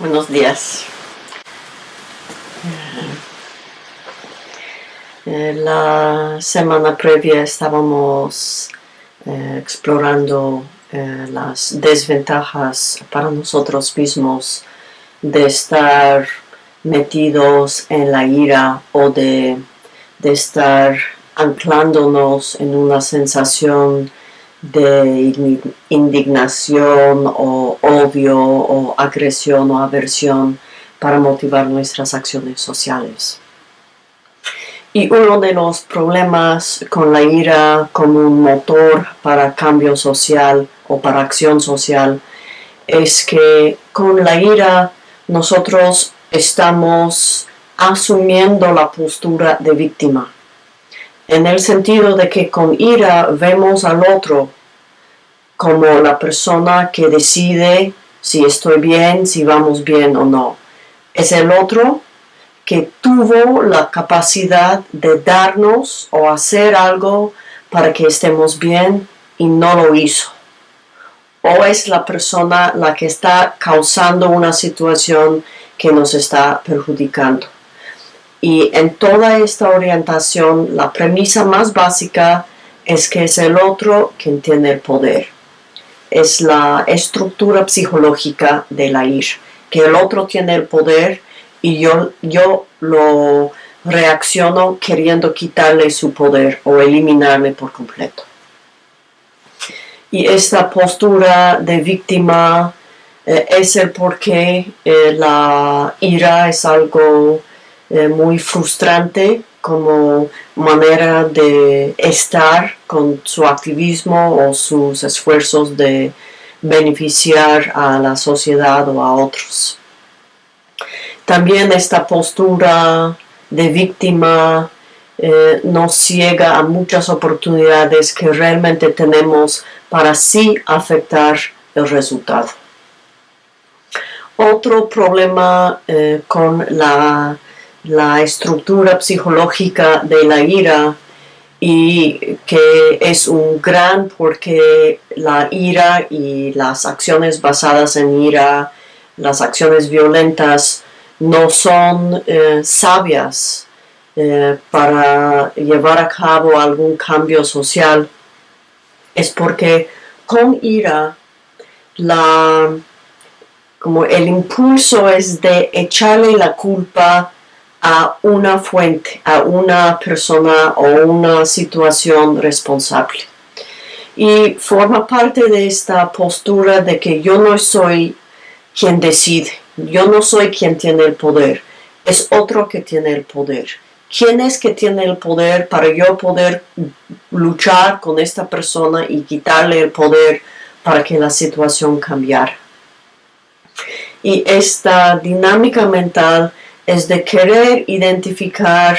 Buenos días. Eh, la semana previa estábamos eh, explorando eh, las desventajas para nosotros mismos de estar metidos en la ira o de, de estar anclándonos en una sensación de indignación o odio o agresión o aversión para motivar nuestras acciones sociales. Y uno de los problemas con la ira como un motor para cambio social o para acción social es que con la ira nosotros estamos asumiendo la postura de víctima en el sentido de que con ira vemos al otro como la persona que decide si estoy bien, si vamos bien o no. Es el otro que tuvo la capacidad de darnos o hacer algo para que estemos bien y no lo hizo. O es la persona la que está causando una situación que nos está perjudicando. Y en toda esta orientación, la premisa más básica es que es el otro quien tiene el poder. Es la estructura psicológica de la ira, que el otro tiene el poder y yo, yo lo reacciono queriendo quitarle su poder o eliminarme por completo. Y esta postura de víctima eh, es el por qué eh, la ira es algo eh, muy frustrante como manera de estar con su activismo o sus esfuerzos de beneficiar a la sociedad o a otros. También esta postura de víctima eh, nos ciega a muchas oportunidades que realmente tenemos para sí afectar el resultado. Otro problema eh, con la la estructura psicológica de la ira y que es un gran porque la ira y las acciones basadas en ira, las acciones violentas, no son eh, sabias eh, para llevar a cabo algún cambio social. Es porque con ira la, como el impulso es de echarle la culpa a una fuente, a una persona o una situación responsable. Y forma parte de esta postura de que yo no soy quien decide, yo no soy quien tiene el poder, es otro que tiene el poder. ¿Quién es que tiene el poder para yo poder luchar con esta persona y quitarle el poder para que la situación cambiara? Y esta dinámica mental es de querer identificar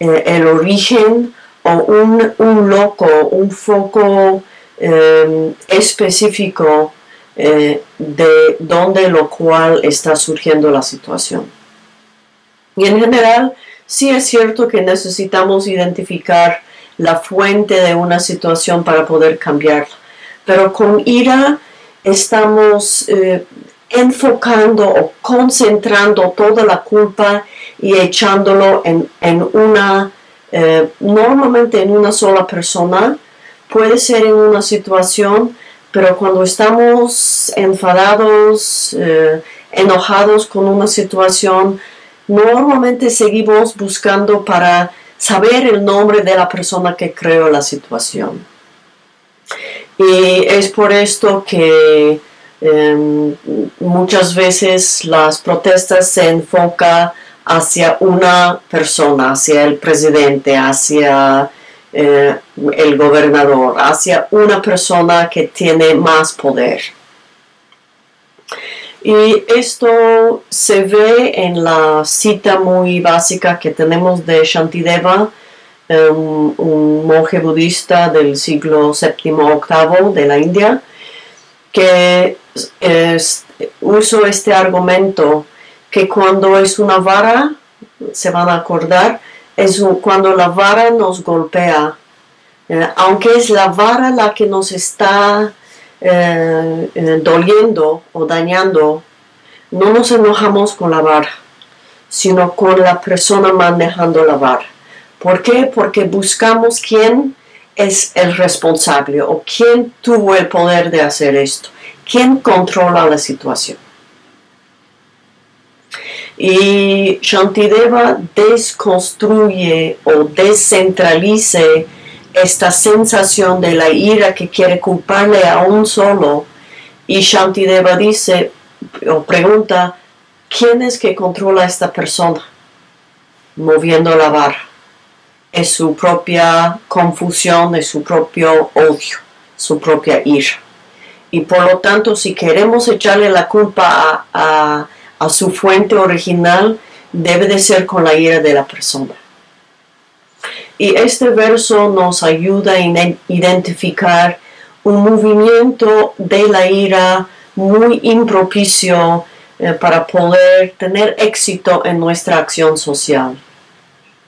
eh, el origen o un, loco, un foco em, específico eh, de donde lo cual está surgiendo la situación. Y en general, sí es cierto que necesitamos identificar la fuente de una situación para poder cambiarla, pero con ira estamos eh, enfocando o concentrando toda la culpa y echándolo en, una, eh, normalmente en una sola persona, puede ser en una situación, pero cuando estamos enfadados, eh, enojados con una situación, normalmente seguimos buscando para saber el nombre de la persona que creó la situación. Y es por esto que Em, muchas veces las protestas se enfocan hacia una persona, hacia el presidente, hacia eh, el gobernador, hacia una persona que tiene más poder. Y esto se ve en la cita muy básica que tenemos de Shantideva, em, un monje budista del siglo VII-VIII de la India, que uso este argumento que cuando es una vara, se van a acordar, es cuando la vara nos golpea, eh, aunque es la vara la que nos está eh, eh, doliendo o dañando, no nos enojamos con la vara, sino con la persona manejando la vara. ¿Por qué? Porque buscamos quién es el responsable o quién tuvo el poder de hacer esto, quién controla la situación. Y Shantideva desconstruye o descentralice esta sensación de la ira que quiere culparle a un solo. Y Shantideva dice o pregunta, ¿quién es que controla a esta persona? Moviendo la barra. Es su propia confusión, es su propio odio, su propia ira. Y por lo tanto, si queremos echarle la culpa a, su fuente original, debe de ser con la ira de la persona. Y este verso nos ayuda a identificar un movimiento de la ira muy impropicio eh, para poder tener éxito en nuestra acción social.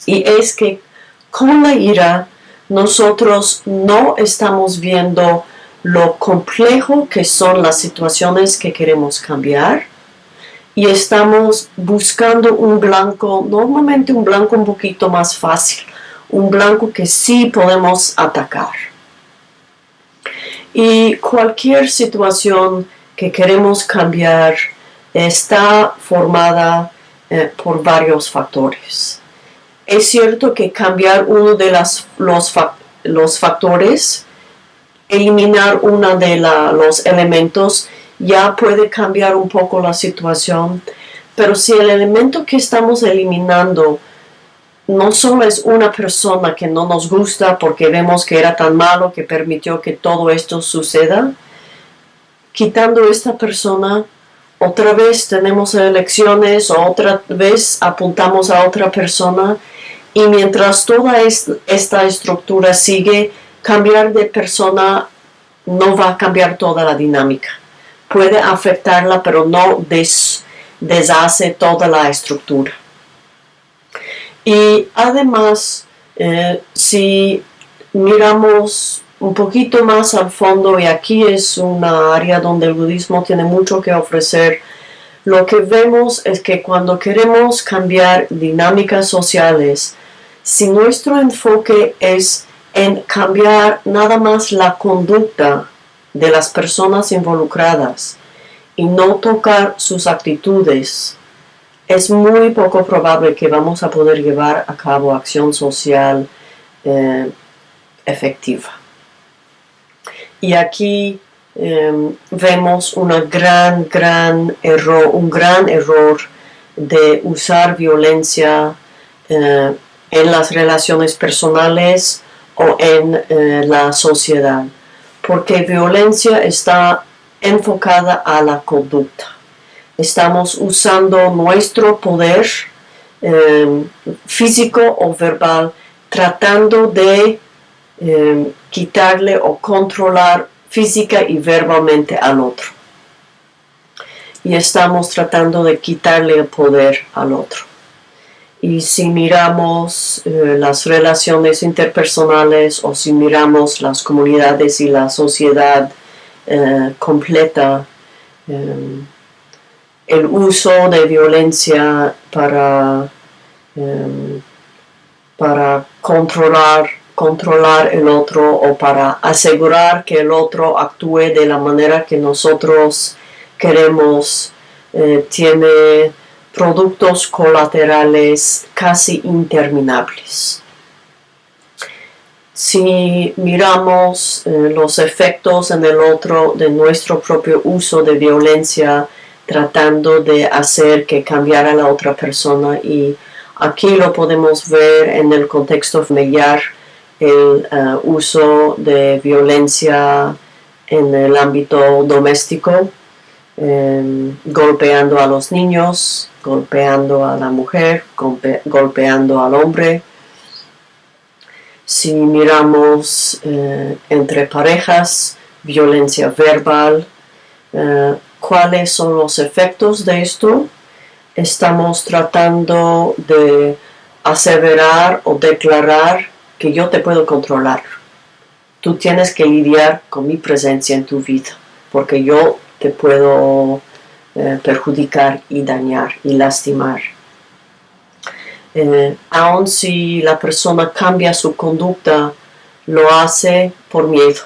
Y es que con la ira nosotros no estamos viendo lo complejo que son las situaciones que queremos cambiar y estamos buscando un blanco, normalmente un blanco un poquito más fácil, un blanco que sí podemos atacar. Y cualquier situación que queremos cambiar está formada eh, por varios factores. Es cierto que cambiar uno de los, los factores, eliminar uno de los elementos, ya puede cambiar un poco la situación, pero si el elemento que estamos eliminando no solo es una persona que no nos gusta porque vemos que era tan malo que permitió que todo esto suceda, quitando esta persona, otra vez tenemos elecciones, otra vez apuntamos a otra persona y mientras toda esta estructura sigue, cambiar de persona no va a cambiar toda la dinámica. Puede afectarla, pero no deshace toda la estructura. Y además, eh, si miramos un poquito más al fondo, y aquí es una área donde el budismo tiene mucho que ofrecer, lo que vemos es que cuando queremos cambiar dinámicas sociales, si nuestro enfoque es en cambiar nada más la conducta de las personas involucradas y no tocar sus actitudes, es muy poco probable que vamos a poder llevar a cabo acción social eh, efectiva. Y aquí em, vemos una gran, gran error, un gran error de usar violencia eh, en las relaciones personales o en eh, la sociedad, porque violencia está enfocada a la conducta estamos usando nuestro poder em, físico o verbal tratando de em, quitarle o controlar física y verbalmente al otro. Y estamos tratando de quitarle el poder al otro. Y si miramos eh, las relaciones interpersonales o si miramos las comunidades y la sociedad eh, completa, em, el uso de violencia para, para controlar, controlar el otro o para asegurar que el otro actúe de la manera que nosotros queremos, eh, tiene productos colaterales casi interminables. Si miramos eh, los efectos en el otro de nuestro propio uso de violencia, tratando de hacer que cambiara la otra persona y aquí lo podemos ver en el contexto familiar, el uh, uso de violencia en el ámbito doméstico, em, golpeando a los niños, golpeando a la mujer, golpeando al hombre. Si miramos eh, entre parejas, violencia verbal, eh, cuáles son los efectos de esto. Estamos tratando de aseverar o declarar que yo te puedo controlar. Tú tienes que lidiar con mi presencia en tu vida, porque yo te puedo eh, perjudicar y dañar y lastimar. Eh, aun si la persona cambia su conducta, lo hace por miedo.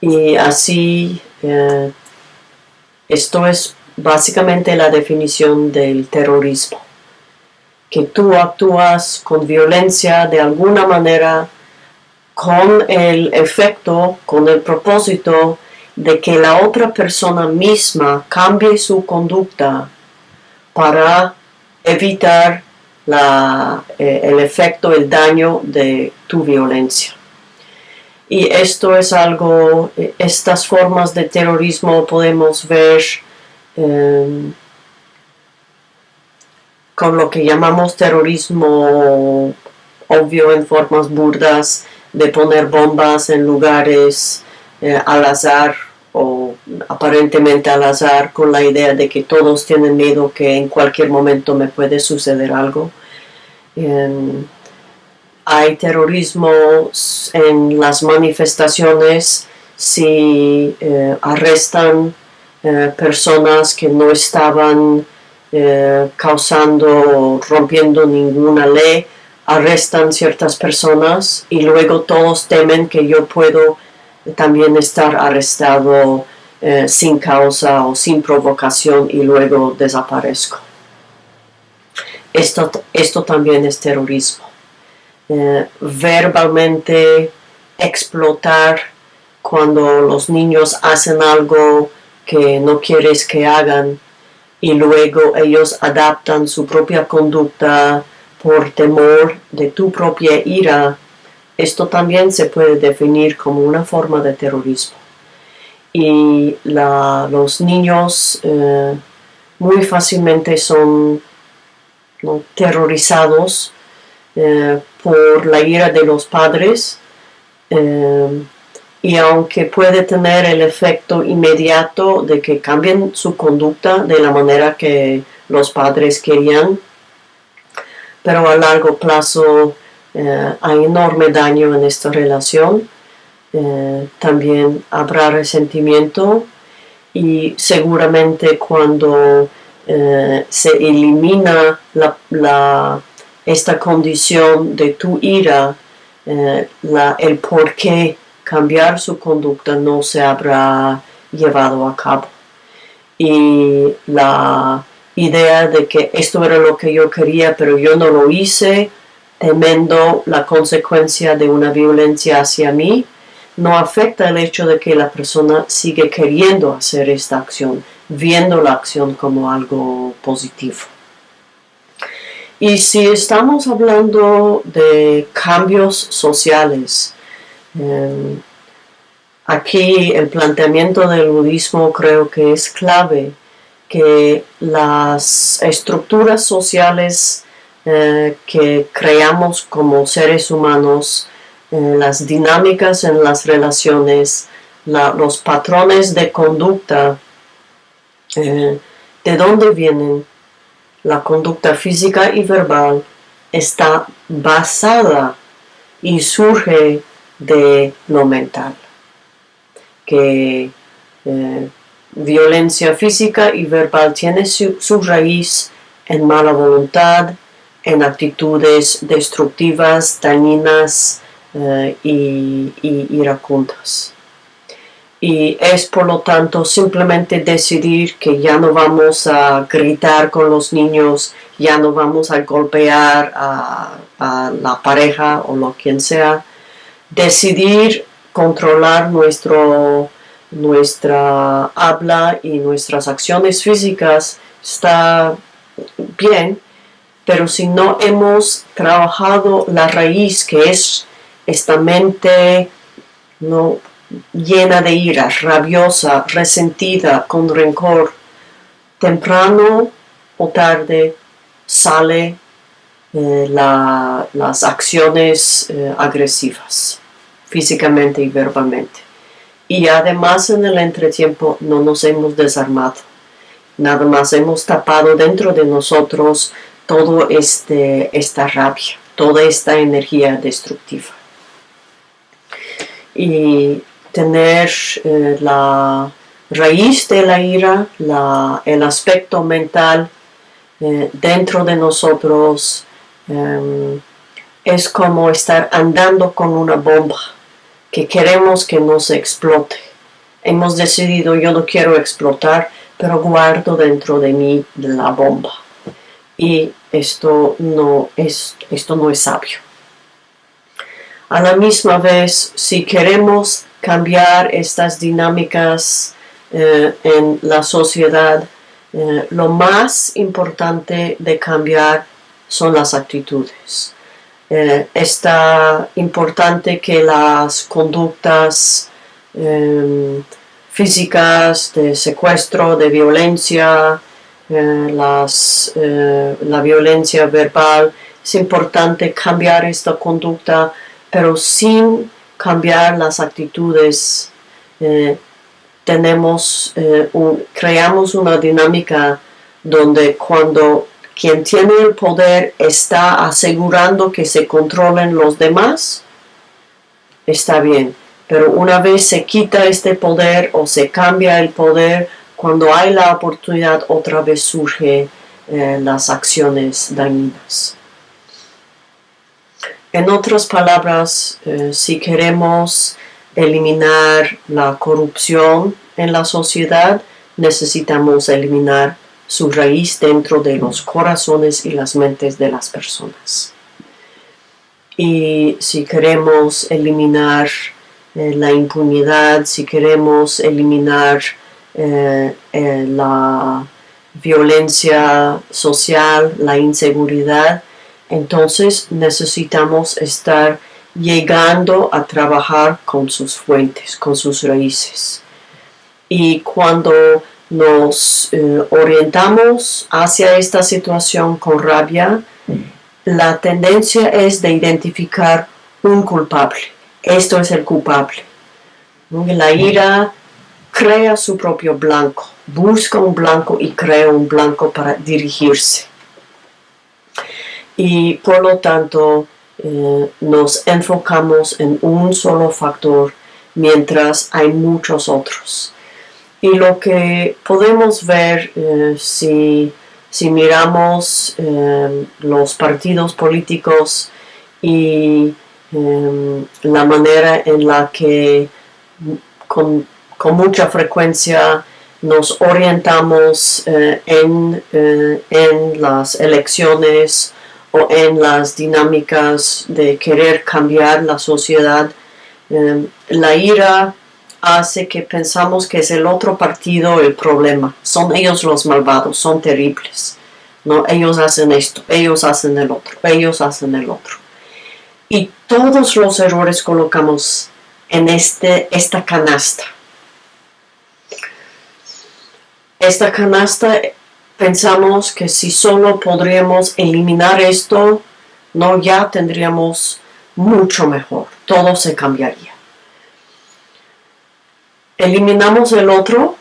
Y así, eh, esto es básicamente la definición del terrorismo. Que tú actúas con violencia de alguna manera con el efecto, con el propósito de que la otra persona misma cambie su conducta para evitar eh, el efecto, el daño de tu violencia. Y esto es algo, eh, estas formas de terrorismo podemos ver em, con lo que llamamos terrorismo obvio en formas burdas, de poner bombas en lugares eh, al azar o aparentemente al azar con la idea de que todos tienen miedo que en cualquier momento me puede suceder algo. hay terrorismo en las manifestaciones si eh, arrestan eh, personas que no estaban causando, rompiendo ninguna ley, arrestan ciertas personas y luego todos temen que yo puedo también estar arrestado eh, sin causa o sin provocación y luego desaparezco. Esto, esto también es terrorismo. Eh, verbalmente explotar cuando los niños hacen algo que no quieres que hagan y luego ellos adaptan su propia conducta por temor de tu propia ira, esto también se puede definir como una forma de terrorismo. Y los niños eh, muy fácilmente son terrorizados eh, por la ira de los padres eh, y aunque puede tener el efecto inmediato de que cambien su conducta de la manera que los padres querían, pero a largo plazo eh, hay enorme daño en esta relación. Eh, también habrá resentimiento y seguramente cuando eh, se elimina esta condición de tu ira, el por qué cambiar su conducta no se habrá llevado a cabo. Y la idea de que esto era lo que yo quería, pero yo no lo hice, temiendo la consecuencia de una violencia hacia mí, no afecta el hecho de que la persona sigue queriendo hacer esta acción, viendo la acción como algo positivo. Y si estamos hablando de cambios sociales, em, aquí el planteamiento del budismo creo que es clave que las estructuras sociales eh, que creamos como seres humanos, eh, las dinámicas en las relaciones, los patrones de conducta, eh, de dónde vienen. La conducta física y verbal, está basada y surge de lo mental, que violencia física y verbal tiene su, raíz en mala voluntad, en actitudes destructivas, dañinas eh, y, iracundas. Y es por lo tanto simplemente decidir que ya no vamos a gritar con los niños, ya no vamos a golpear a, la pareja o lo quien sea. Decidir controlar nuestro nuestra habla y nuestras acciones físicas está bien, pero si no hemos trabajado la raíz que es esta mente no llena de ira, rabiosa, resentida, con rencor, temprano o tarde sale eh, las acciones eh, agresivas, físicamente y verbalmente y además en el entretiempo no nos hemos desarmado. Nada más hemos tapado dentro de nosotros toda este, esta rabia, toda esta energía destructiva. Y tener eh, la, raíz de la ira, el aspecto mental eh, dentro de nosotros em, es como estar andando con una bomba que queremos que nos explote. Hemos decidido yo no quiero explotar, pero guardo dentro de mí la bomba. Y esto no es, esto no es sabio. A la misma vez, si queremos cambiar estas dinámicas eh, en la sociedad, eh, lo más importante de cambiar son las actitudes. Eh, está importante que las conductas em, físicas de secuestro, de violencia, las, la violencia verbal, es importante cambiar esta conducta, pero sin cambiar las actitudes tenemos, eh, creamos una dinámica donde cuando quien tiene el poder está asegurando que se controlen los demás, está bien. Pero una vez se quita este poder o se cambia el poder, cuando hay la oportunidad otra vez surgen eh, las acciones dañinas. En otras palabras, eh, si queremos eliminar la corrupción en la sociedad, necesitamos eliminar su raíz dentro de los corazones y las mentes de las personas. Y si queremos eliminar eh, la impunidad, si queremos eliminar eh, eh, la violencia social, la inseguridad, entonces necesitamos estar llegando a trabajar con sus fuentes, con sus raíces. Y cuando nos eh, orientamos hacia esta situación con rabia, la tendencia es de identificar un culpable. Esto es el culpable. La ira crea su propio blanco, busca un blanco y crea un blanco para dirigirse. Y por lo tanto, eh, nos enfocamos en un solo factor mientras hay muchos otros. Y lo que podemos ver eh, si, miramos eh, los partidos políticos y la manera en la que mucha frecuencia nos orientamos en, en las elecciones en las dinámicas de querer cambiar la sociedad. Em, la ira hace que pensamos que es el otro partido el problema. Son ellos los malvados, son terribles. ¿no? Ellos hacen esto, ellos hacen el otro, ellos hacen el otro. Y todos los errores colocamos en este, esta canasta. Esta canasta pensamos que si solo podríamos eliminar esto, no ya tendríamos mucho mejor, todo se cambiaría. Eliminamos el otro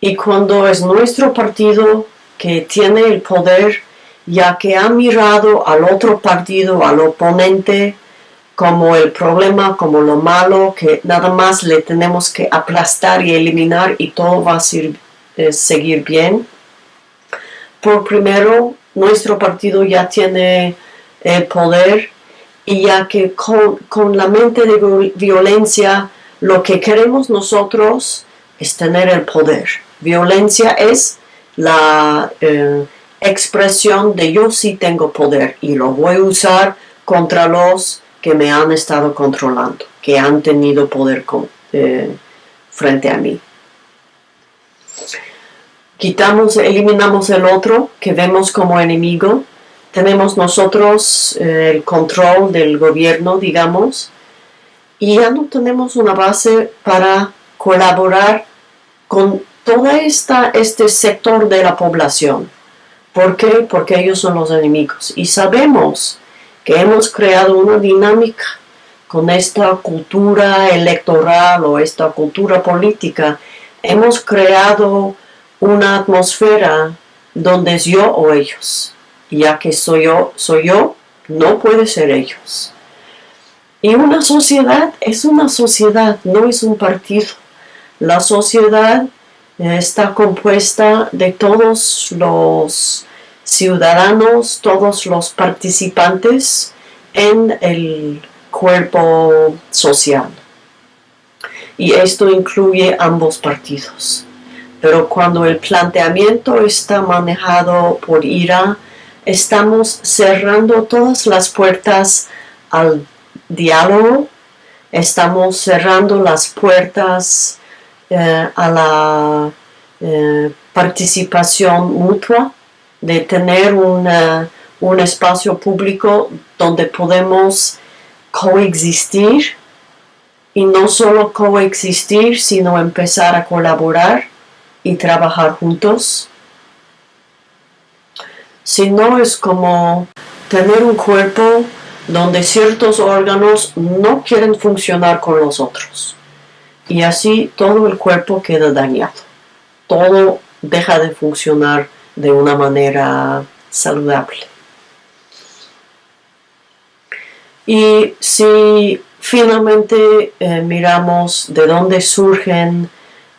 y cuando es nuestro partido que tiene el poder, ya que ha mirado al otro partido, al oponente, como el problema, como lo malo, que nada más le tenemos que aplastar y eliminar y todo va a ser seguir bien. Por primero, nuestro partido ya tiene el poder y ya que con, la mente de violencia lo que queremos nosotros es tener el poder. Violencia es la eh, expresión de yo sí tengo poder y lo voy a usar contra los que me han estado controlando, que han tenido poder eh, frente a mí quitamos, eliminamos el otro que vemos como enemigo, tenemos nosotros eh, el control del gobierno, digamos, y ya no tenemos una base para colaborar con todo este sector de la población. ¿Por qué? Porque ellos son los enemigos. Y sabemos que hemos creado una dinámica con esta cultura electoral o esta cultura política. Hemos creado una atmósfera donde es yo o ellos. Ya que soy yo, soy yo, no puede ser ellos. Y una sociedad es una sociedad, no es un partido. La sociedad está compuesta de todos los ciudadanos, todos los participantes en el cuerpo social. Y esto incluye ambos partidos. Pero cuando el planteamiento está manejado por ira, estamos cerrando todas las puertas al diálogo, estamos cerrando las puertas eh, a la eh, participación mutua, de tener un espacio público donde podemos coexistir y no solo coexistir, sino empezar a colaborar y trabajar juntos. Si no es como tener un cuerpo donde ciertos órganos no quieren funcionar con los otros. Y así todo el cuerpo queda dañado. Todo deja de funcionar de una manera saludable. Y si finalmente eh, miramos de dónde surgen,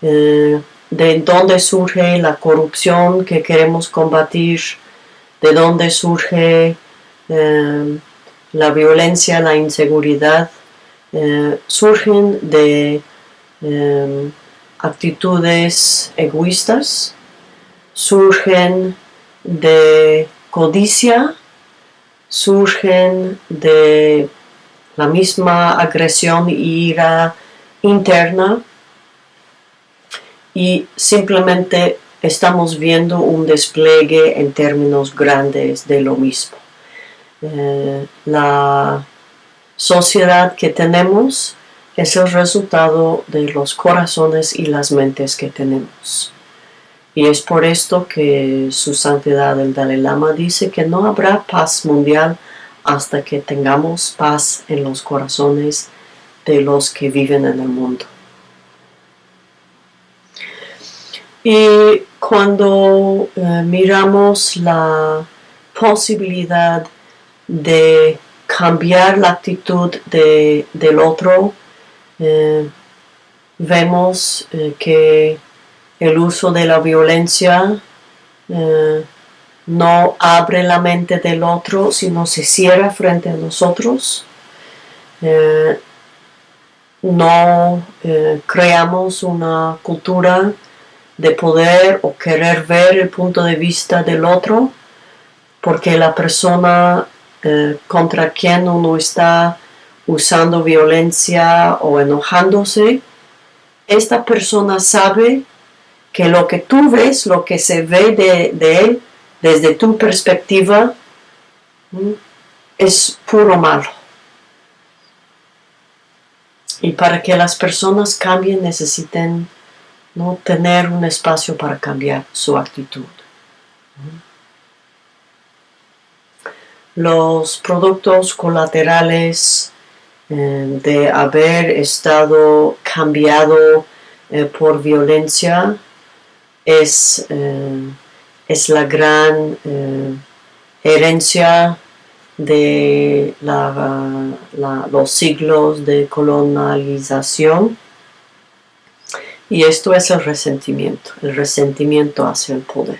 eh, de dónde surge la corrupción que queremos combatir, de dónde surge eh, la violencia, la inseguridad, surgen de actitudes egoístas, surgen de codicia, surgen de la misma agresión y ira interna y simplemente estamos viendo un despliegue en términos grandes de lo mismo. Eh, la sociedad que tenemos es el resultado de los corazones y las mentes que tenemos. Y es por esto que su santidad el Dalai Lama dice que no habrá paz mundial hasta que tengamos paz en los corazones de los que viven en el mundo. Y cuando eh, miramos la posibilidad de cambiar la actitud del otro, eh, vemos eh, que el uso de la violencia no abre la mente del otro, sino se cierra frente a nosotros. Eh, no eh, creamos una cultura de poder o querer ver el punto de vista del otro, porque la persona eh, contra quien uno está usando violencia o enojándose, esta persona sabe que lo que tú ves, lo que se ve de él, desde tu perspectiva, es puro malo. Y para que las personas cambien necesiten ¿no? tener un espacio para cambiar su actitud. Los productos colaterales eh, de haber estado cambiado eh, por violencia es eh, es la gran eh, herencia de los siglos de colonialización. Y esto es el resentimiento, el resentimiento hacia el poder.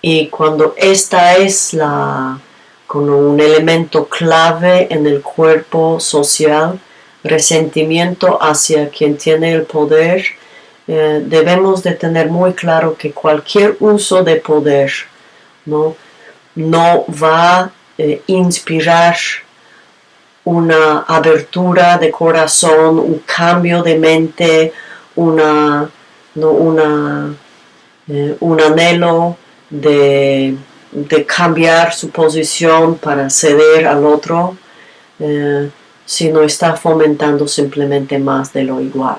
Y cuando esta es la, como un elemento clave en el cuerpo social, resentimiento hacia quien tiene el poder, eh, debemos de tener muy claro que cualquier uso de poder no, no va a eh, inspirar una abertura de corazón, un cambio de mente, una, una, eh, un anhelo de, cambiar su posición para ceder al otro, sino está fomentando simplemente más de lo igual.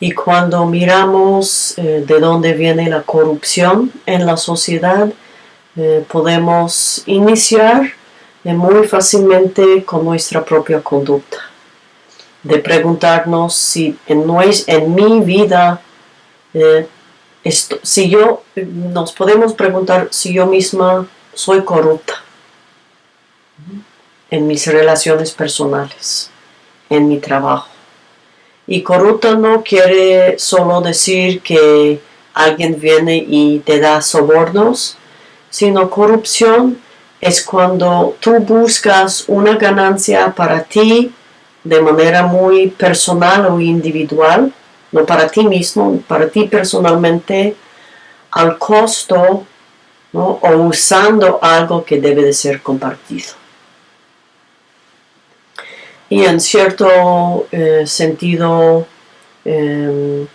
Y cuando miramos eh, de dónde viene la corrupción en la sociedad, eh, podemos iniciar eh, muy fácilmente con nuestra propia conducta. De preguntarnos si en, en mi vida, si yo, nos podemos preguntar si yo misma soy corrupta en mis relaciones personales, en mi trabajo Y corrupto no quiere solo decir que alguien viene y te da sobornos, sino corrupción es cuando tú buscas una ganancia para ti de manera muy personal o individual, no para ti mismo, para ti personalmente, al costo o usando algo que debe de ser compartido. Y en cierto eh, sentido, em,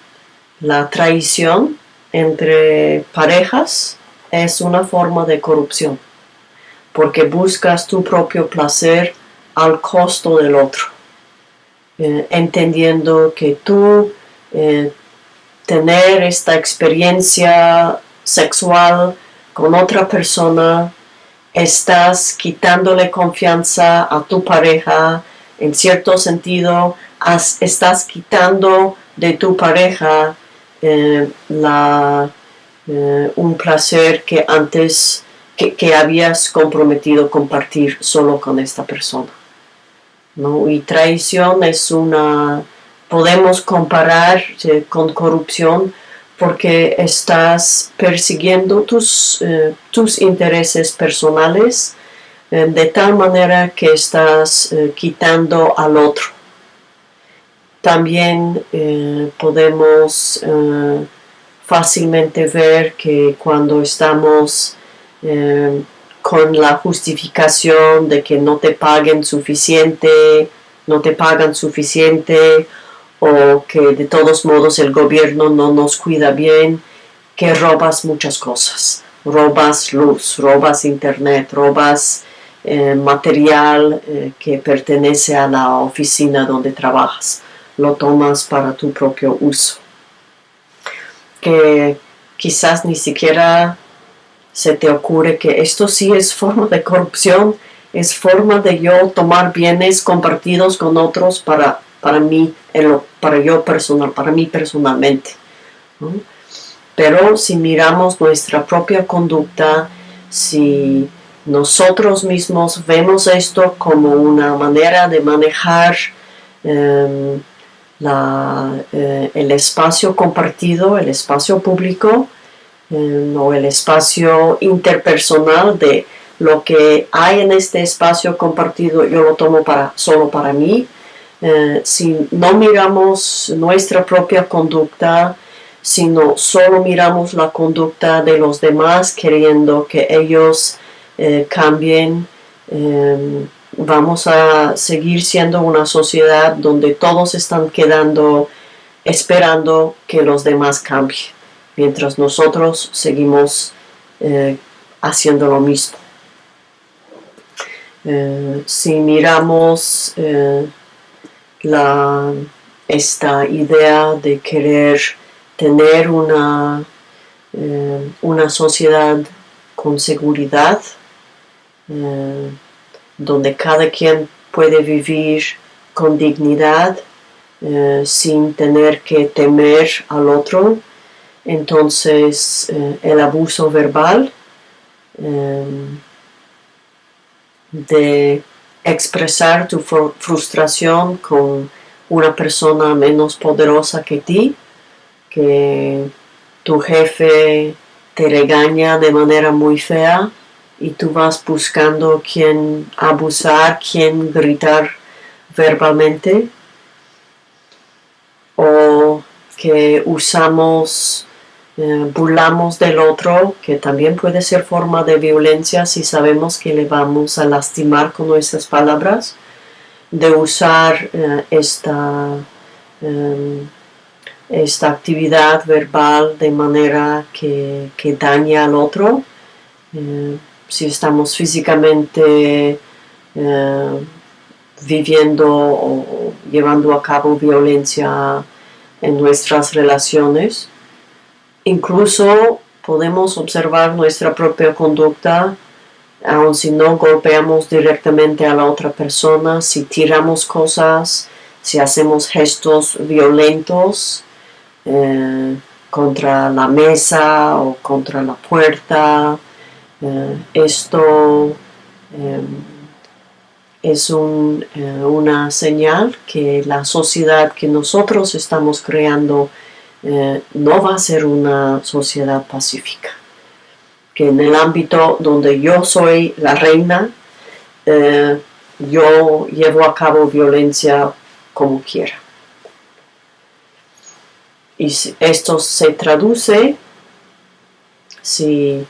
la traición entre parejas es una forma de corrupción, porque buscas tu propio placer al costo del otro, eh, entendiendo que tú eh, tener esta experiencia sexual con otra persona, estás quitándole confianza a tu pareja, en cierto sentido, estás quitando de tu pareja eh, eh, un placer que antes que, habías comprometido compartir solo con esta persona. ¿no? Y traición es una, podemos comparar eh, con corrupción porque estás persiguiendo tus, tus intereses personales eh, de tal manera que estás eh, quitando al otro. También podemos fácilmente ver que cuando estamos con la justificación de que no te paguen suficiente, no te pagan suficiente o que de todos modos el gobierno no nos cuida bien, que robas muchas cosas. Robas luz, robas internet, robas eh, material eh, que pertenece a la oficina donde trabajas. Lo tomas para tu propio uso. Que quizás ni siquiera se te ocurre que esto sí es forma de corrupción, es forma de yo tomar bienes compartidos con otros para para mí, para yo personal, para mí personalmente. Pero si miramos nuestra propia conducta, si nosotros mismos vemos esto como una manera de manejar em, eh, el espacio compartido, el espacio público em, o el espacio interpersonal de lo que hay en este espacio compartido, yo lo tomo para, solo para mí, eh, si no miramos nuestra propia conducta, sino solo miramos la conducta de los demás queriendo que ellos eh, cambien, em, vamos a seguir siendo una sociedad donde todos están quedando esperando que los demás cambien, mientras nosotros seguimos eh, haciendo lo mismo. si miramos la, esta idea de querer tener una, eh, una sociedad con seguridad, eh, donde cada quien puede vivir con dignidad eh, sin tener que temer al otro. Entonces el abuso verbal de expresar tu frustración con una persona menos poderosa que ti, que tu jefe te regaña de manera muy fea y tú vas buscando quién abusar, quién gritar verbalmente, o que usamos eh, burlamos del otro, que también puede ser forma de violencia si sabemos que le vamos a lastimar con nuestras palabras, de usar eh, esta, em, esta actividad verbal de manera que, que daña al otro. Eh, si estamos físicamente viviendo o llevando a cabo violencia en nuestras relaciones, Incluso podemos observar nuestra propia conducta, aun si no golpeamos directamente a la otra persona, si tiramos cosas, si hacemos gestos violentos eh, contra la mesa o contra la puerta. Eh, esto em, es una señal que la sociedad que nosotros estamos creando no va a ser una sociedad pacífica. Que en el ámbito donde yo soy la reina, yo llevo a cabo violencia como quiera. Y esto se traduce, si,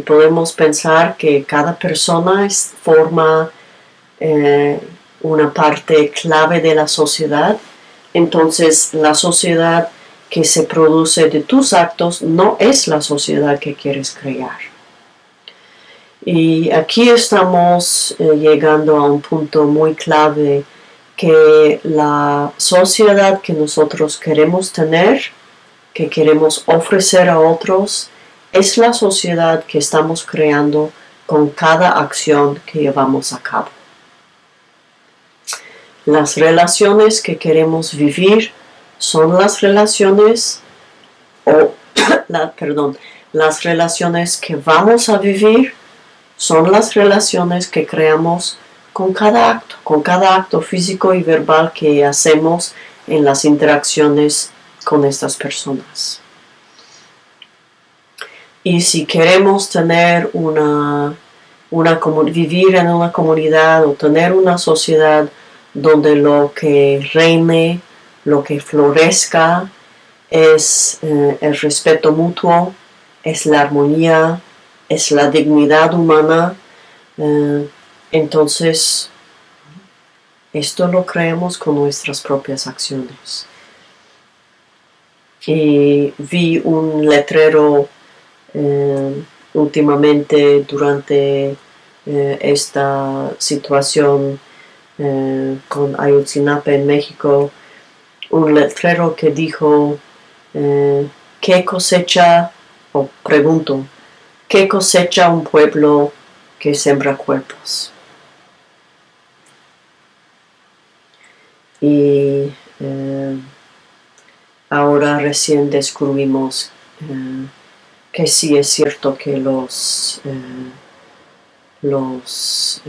podemos pensar que cada persona forma eh, una parte clave de la sociedad, entonces la sociedad que se produce de tus actos no es la sociedad que quieres crear. Y aquí estamos eh, llegando a un punto muy clave que la sociedad que nosotros queremos tener, que queremos ofrecer a otros, es la sociedad que estamos creando con cada acción que llevamos a cabo. Las relaciones que queremos vivir son las relaciones, o, perdón, las relaciones que vamos a vivir son las relaciones que creamos con cada acto, con cada acto físico y verbal que hacemos en las interacciones con estas personas. Y si queremos tener una, una vivir en una comunidad o tener una sociedad donde lo que reine, lo que florezca es eh, el respeto mutuo, es la armonía, es la dignidad humana. Eh, entonces, esto lo creemos con nuestras propias acciones. Y vi un letrero eh, últimamente durante eh, esta situación con Ayotzinapa en México, un letrero que dijo, ¿qué cosecha? O pregunto, ¿Qué cosecha un pueblo que sembra cuerpos? Y eh, ahora recién descubrimos eh, que sí es cierto que los, eh, los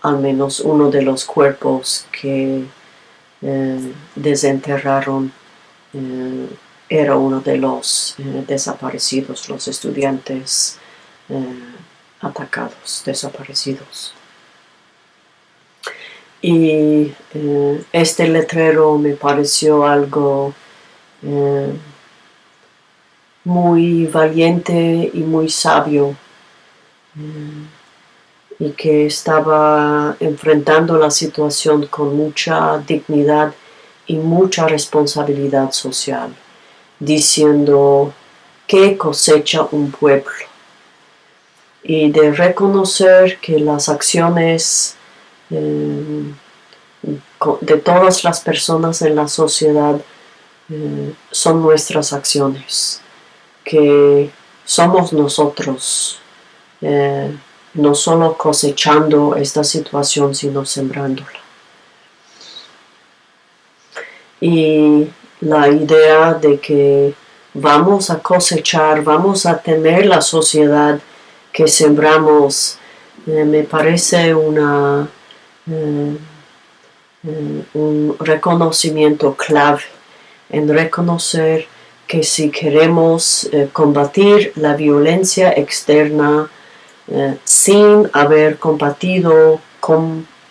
al menos uno de los cuerpos que desenterraron era uno de los eh, desaparecidos, los estudiantes eh, atacados, desaparecidos. Y eh, este letrero me pareció algo muy valiente y muy sabio y que estaba enfrentando la situación con mucha dignidad y mucha responsabilidad social diciendo que cosecha un pueblo y de reconocer que las acciones eh, de todas las personas en la sociedad eh, son nuestras acciones, que somos nosotros, eh, no solo cosechando esta situación, sino sembrándola. Y la idea de que vamos a cosechar, vamos a tener la sociedad que sembramos, eh, me parece una, eh, un reconocimiento clave en reconocer que si queremos combatir la violencia externa sin haber combatido,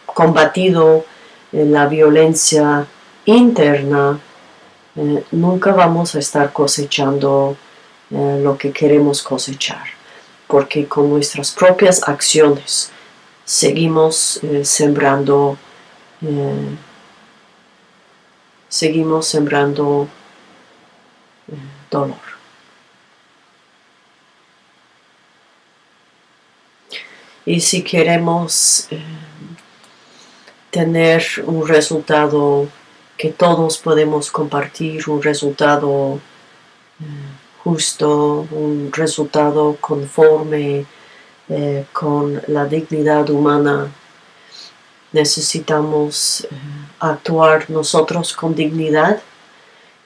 combatido la violencia interna, eh, nunca vamos a estar cosechando eh, lo que queremos cosechar, porque con nuestras propias acciones seguimos eh, sembrando, seguimos sembrando Y si queremos tener un resultado que todos podemos compartir un resultado eh, justo, un resultado conforme eh, con la dignidad humana. Necesitamos eh, actuar nosotros con dignidad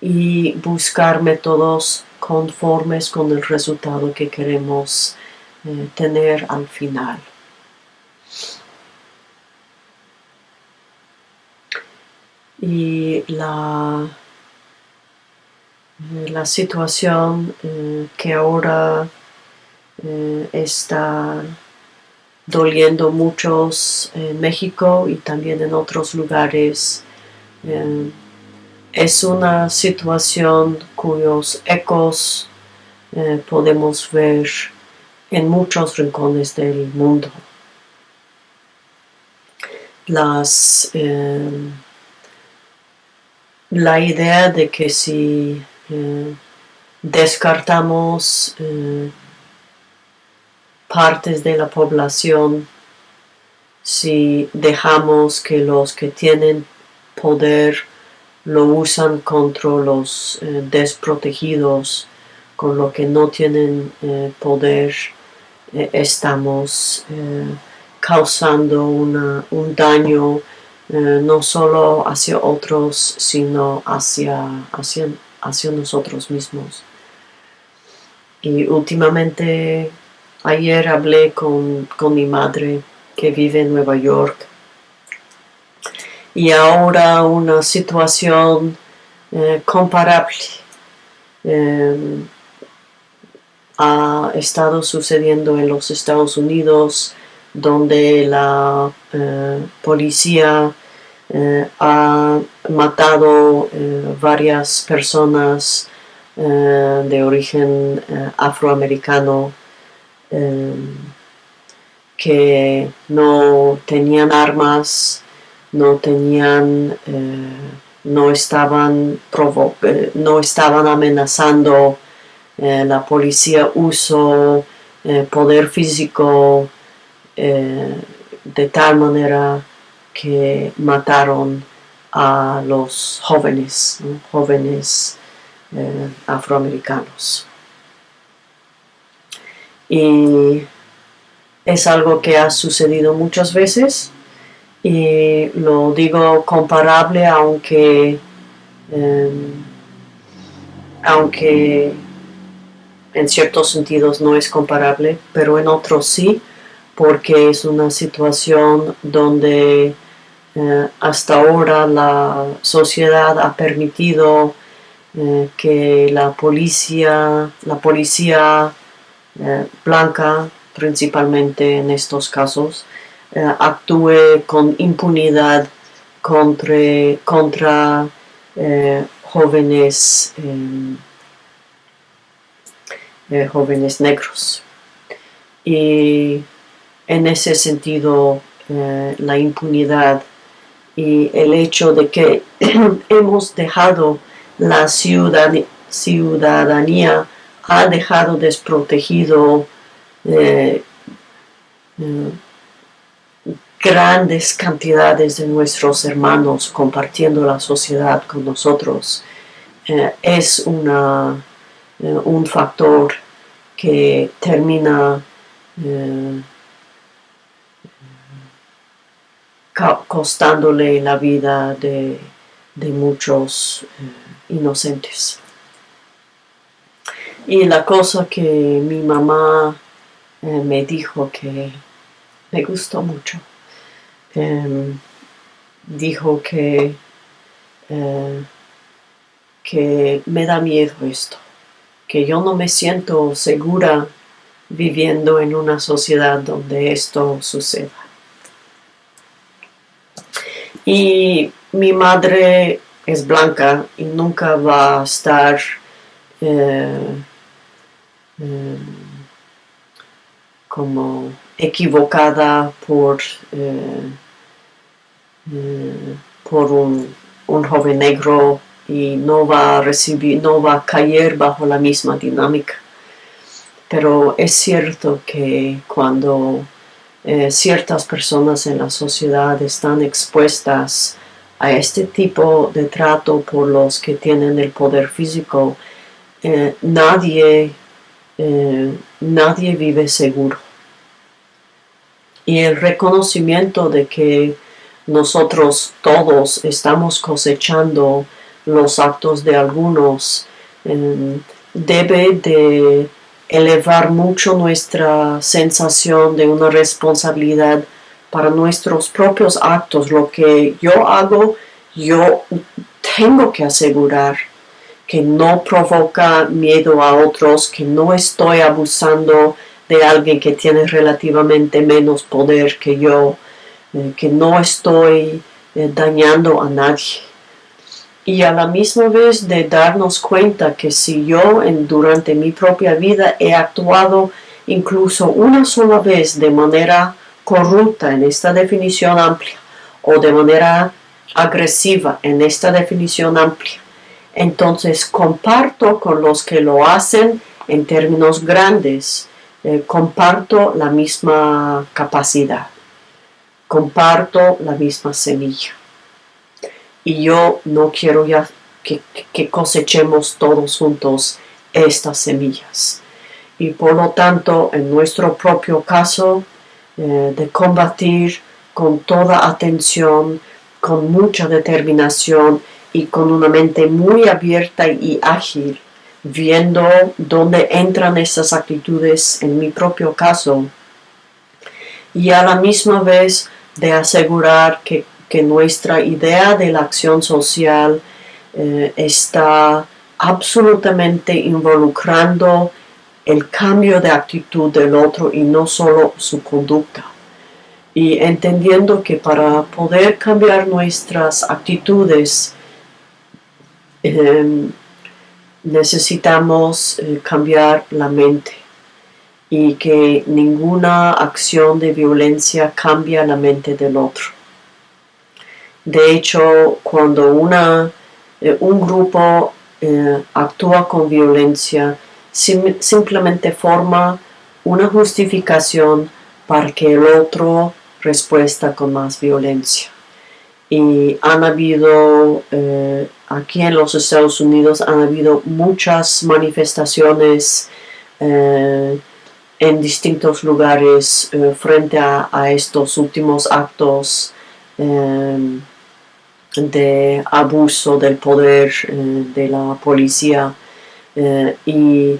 y buscar métodos conformes con el resultado que queremos tener al final. y la, la situación que ahora está doliendo muchos en México y también en otros lugares. Eh, es una situación cuyos ecos eh, podemos ver en muchos rincones del mundo. Las, eh, la idea de que si descartamos partes de la población si dejamos que los que tienen poder lo usan contra los eh, desprotegidos, con lo que no tienen eh, poder, eh, estamos causando un daño no solo hacia otros, sino hacia, hacia, hacia nosotros mismos. Y últimamente Ayer hablé con, mi madre que vive en Nueva York y ahora una situación eh, comparable em, ha estado sucediendo en los Estados Unidos donde la eh, policía eh, ha matado varias personas de origen afroamericano Em, que no tenían armas, no tenían, eh, no, estaban eh, no estaban amenazando, eh, la policía usó poder físico de tal manera que mataron a los jóvenes, jóvenes afroamericanos. Y es algo que ha sucedido muchas veces y lo digo comparable aunque em, aunque en ciertos sentidos no es comparable pero en otros sí porque es una situación donde eh, hasta ahora la sociedad ha permitido eh, que la policía la policía eh, blanca, principalmente en estos casos, eh, actúe con impunidad contra, contra eh, jóvenes, jóvenes negros. Y en ese sentido, la impunidad y el hecho de que hemos dejado la ciudadanía ha dejado desprotegido eh, eh, grandes cantidades de nuestros hermanos compartiendo la sociedad con nosotros. Eh, es una, un factor que termina costándole la vida de muchos inocentes. Y la cosa que mi mamá eh, me dijo que me gustó mucho, em, dijo que, eh, que me da miedo esto, que yo no me siento segura viviendo en una sociedad donde esto suceda. Y mi madre es blanca y nunca va a estar eh, Em, como equivocada por, eh, por un, joven negro y no va a recibir, no va a caer bajo la misma dinámica. Pero es cierto que cuando eh, ciertas personas en la sociedad están expuestas a este tipo de trato por los que tienen el poder físico, nadie eh, nadie vive seguro. Y el reconocimiento de que nosotros todos estamos cosechando los actos de algunos debe de elevar mucho nuestra sensación de una responsabilidad para nuestros propios actos. Lo que yo hago, yo tengo que asegurar que no provoca miedo a otros, que no estoy abusando de alguien que tiene relativamente menos poder que yo, eh, que no estoy eh, dañando a nadie. Y a la misma vez de darnos cuenta que si yo en, durante mi propia vida he actuado incluso una sola vez de manera corrupta en esta definición amplia o de manera agresiva en esta definición amplia, entonces comparto con los que lo hacen en términos grandes, eh, comparto la misma capacidad, comparto la misma semilla. Y yo no quiero ya que, cosechemos todos juntos estas semillas. Y por lo tanto, en nuestro propio caso, eh, de combatir con toda atención, con mucha determinación y con una mente muy abierta y ágil, viendo dónde entran esas actitudes en mi propio caso y a la misma vez de asegurar que, nuestra idea de la acción social eh, está absolutamente involucrando el cambio de actitud del otro y no solo su conducta. Y entendiendo que para poder cambiar nuestras actitudes, Em, necesitamos eh, cambiar la mente y que ninguna acción de violencia cambia la mente del otro. De hecho, cuando una, eh, un grupo eh, actúa con violencia, simplemente forma una justificación para que el otro respuesta con más violencia y han habido eh, aquí en los Estados Unidos han habido muchas manifestaciones en distintos lugares eh, frente a, estos últimos actos de abuso del poder de la policía y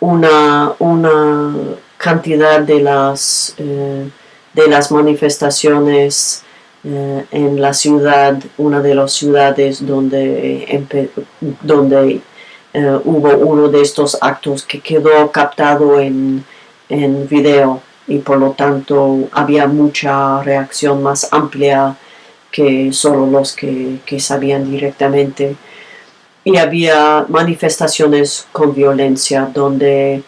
una, una, cantidad de las, de las manifestaciones eh, en la ciudad, una de las ciudades donde, donde eh, hubo uno de estos actos que quedó captado en, en video y por lo tanto había mucha reacción más amplia que solo los que, que sabían directamente. Y había manifestaciones con violencia donde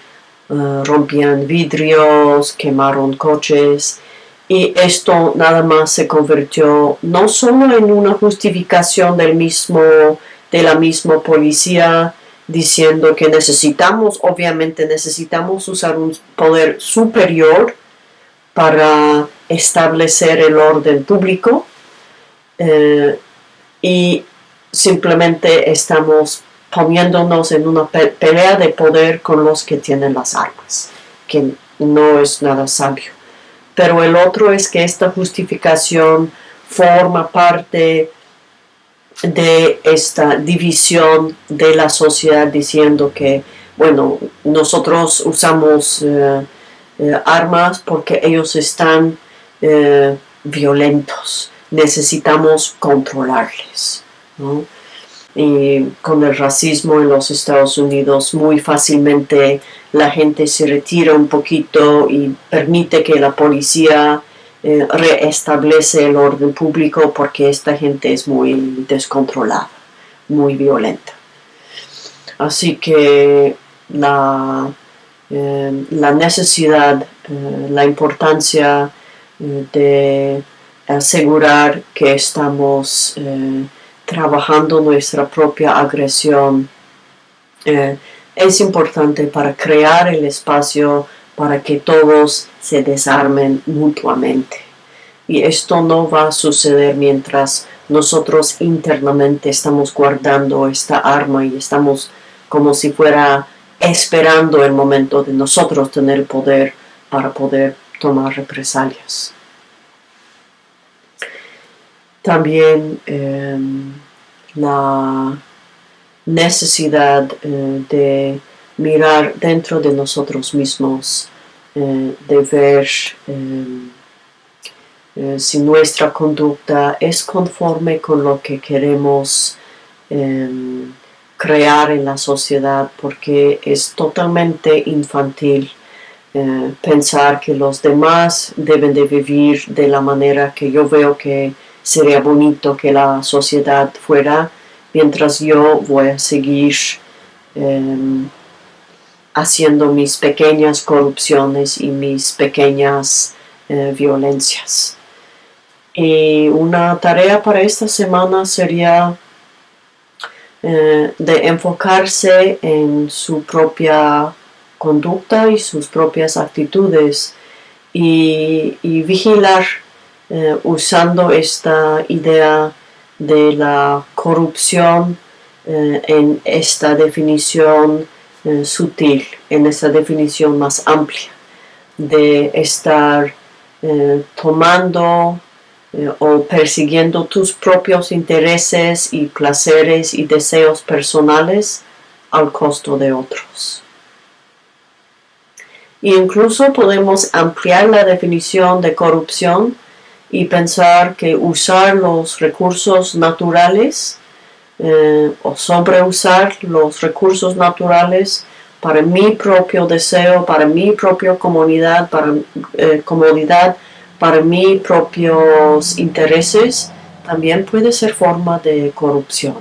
eh, rompían vidrios, quemaron coches y esto nada más se convirtió no solo en una justificación del mismo, de la misma policía diciendo que necesitamos, obviamente necesitamos usar un poder superior para establecer el orden público eh, y simplemente estamos poniéndonos en una pelea de poder con los que tienen las armas, que no es nada sabio. Pero el otro es que esta justificación forma parte de esta división de la sociedad diciendo que, bueno, nosotros usamos eh, eh, armas porque ellos están eh, violentos, necesitamos controlarles. ¿no? y con el racismo en los Estados Unidos muy fácilmente la gente se retira un poquito y permite que la policía eh, reestablece el orden público porque esta gente es muy descontrolada, muy violenta. Así que la, eh, la necesidad, eh, la importancia de asegurar que estamos trabajando nuestra propia agresión. Es importante para crear el espacio para que todos se desarmen mutuamente. Y esto no va a suceder mientras nosotros internamente estamos guardando esta arma y estamos como si fuera esperando el momento de nosotros tener poder para poder tomar represalias. También em, la necesidad eh, de mirar dentro de nosotros mismos, eh, de ver em, eh, si nuestra conducta es conforme con lo que queremos em, crear en la sociedad, porque es totalmente infantil eh, pensar que los demás deben de vivir de la manera que yo veo que sería bonito que la sociedad fuera, mientras yo voy a seguir haciendo mis pequeñas corrupciones y mis pequeñas eh, violencias. Y una tarea para esta semana sería eh, de enfocarse en su propia conducta y sus propias actitudes y, vigilar eh, usando esta idea de la corrupción en esta definición sutil, en esta definición más amplia, de estar tomando eh, o persiguiendo tus propios intereses y placeres y deseos personales al costo de otros. incluso podemos ampliar la definición de corrupción y pensar que usar los recursos naturales eh, o sobreusar los recursos naturales para mi propio deseo, para mi propia comunidad, para eh, comodidad, para mis propios intereses, también puede ser forma de corrupción,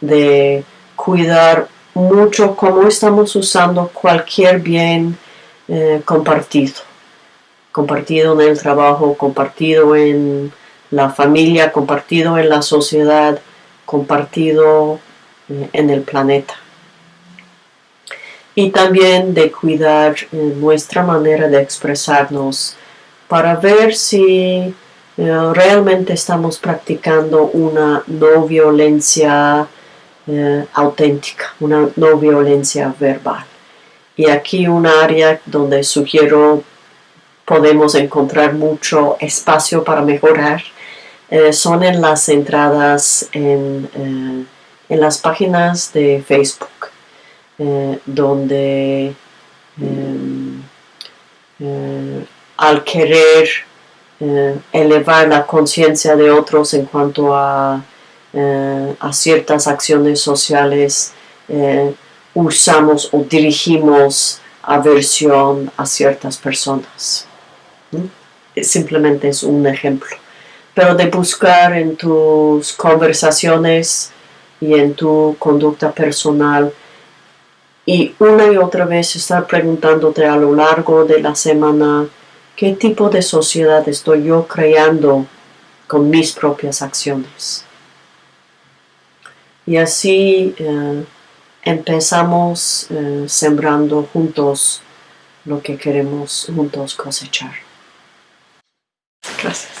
de cuidar mucho cómo estamos usando cualquier bien eh, compartido, compartido en el trabajo, compartido en la familia, compartido en la sociedad, compartido eh, en el planeta. Y también de cuidar eh, nuestra manera de expresarnos para ver si eh, realmente estamos practicando una no violencia auténtica, una no violencia verbal. Y aquí un área donde sugiero podemos encontrar mucho espacio para mejorar eh, son en las entradas en, en las páginas de Facebook, donde em, al querer eh, elevar la conciencia de otros en cuanto a, eh, a ciertas acciones sociales, eh, usamos o dirigimos aversión a ciertas personas. Simplemente es un ejemplo. Pero de buscar en tus conversaciones y en tu conducta personal y una y otra vez estar preguntándote a lo largo de la semana, ¿Qué tipo de sociedad estoy yo creando con mis propias acciones? Y así eh, empezamos eh, sembrando juntos lo que queremos juntos cosechar. Gracias.